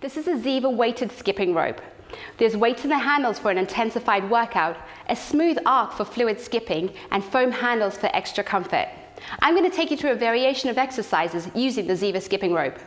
This is a Ziva weighted skipping rope. There's weights in the handles for an intensified workout, a smooth arc for fluid skipping, and foam handles for extra comfort. I'm going to take you through a variation of exercises using the Ziva skipping rope.